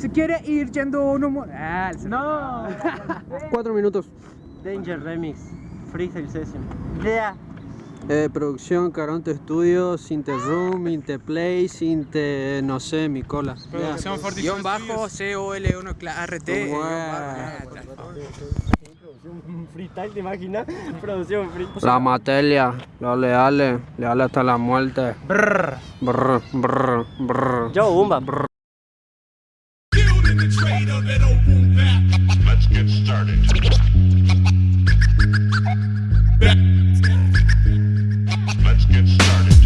Se quiere ir yendo uno... Ah, no. Cuatro minutos. Danger Remix, Freestyle Session. Yeah. Eh, producción Caronte Studio, Sinte Room, Inte Play, Sinte, no sé, mi cola. Producción Forty Guión bajo, C-O-L-1 RT. Freestyle, ¿te imaginas? Producción freestyle. La materia, los leales, leales hasta la muerte. Brr, brr, brr, brr. Yo, Umba. Brr. Let's get started.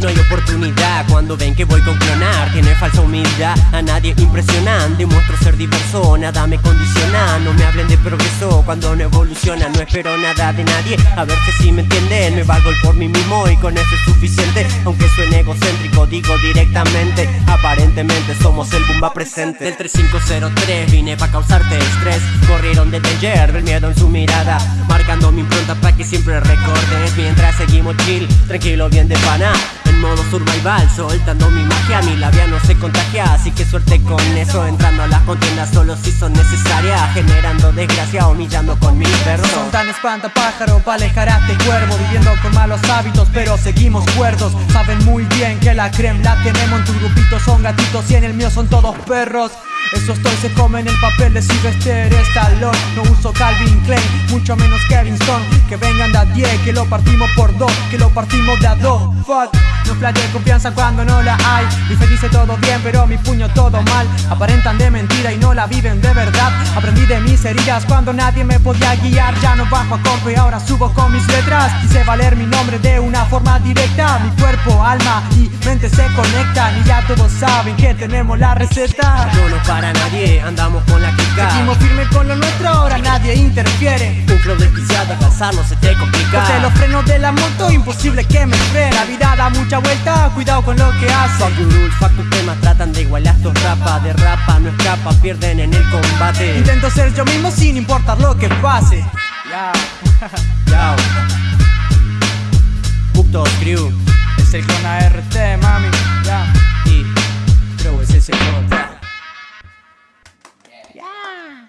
No hay oportunidad cuando ven que voy con clonar Tiene falsa humildad, a nadie impresionan Demuestro ser diverso, nada me condiciona No me hablen de progreso cuando no evoluciona No espero nada de nadie, a ver si me entienden Me valgo por mí mismo y con eso es suficiente. Aunque suene egocéntrico, digo directamente Aparentemente somos el Bumba presente. Del 3503 vine pa' causarte estrés. Corrieron de danger, el miedo en su mirada Marcando mi impronta pa' que siempre recordes. Mientras seguimos chill, tranquilo, bien de pana en modo survival Soltando mi magia, mi labia no se contagia Así que suerte con eso Entrando a las contiendas solo si son necesarias Generando desgracia, humillando con mi perros Son tan espantapájaro pa' alejar a este cuervo Viviendo con malos hábitos pero seguimos cuerdos. Saben muy bien que la creme la tenemos En tu grupito gatitos y en el mío son todos perros. Esos toys se comen el papel de Sylvester Stallone No uso Calvin Klein, mucho menos Kevin Stone. Que vengan de a 10, que lo partimos por dos Que lo partimos de a dos, fuck No de confianza cuando no la hay. Mi fe dice todo bien, pero mi puño todo mal. Aparentan de mentira y no la viven de verdad mis heridas. Cuando nadie me podía guiar Ya no bajo a compo y ahora subo con mis letras. Quise valer mi nombre de una forma directa. Mi cuerpo, alma y mente se conectan Y ya todos saben que tenemos la receta. Para nadie, andamos con la kika Seguimos firme con lo nuestro, ahora nadie interfiere. Un flow desquiciado, alcanzarlo se te complica. Porque los frenos de la moto, imposible que me frene La vida da mucha vuelta, cuidado con lo que hace Fuck gurul, fuck temas, tratan de igualar tus rapas Derrapa, no escapa, pierden en el combate. Intento ser yo mismo sin importar lo que pase. Yao, yao Crew. Es el clon ART, mami, ya. Y creo es ese clon. Yeah.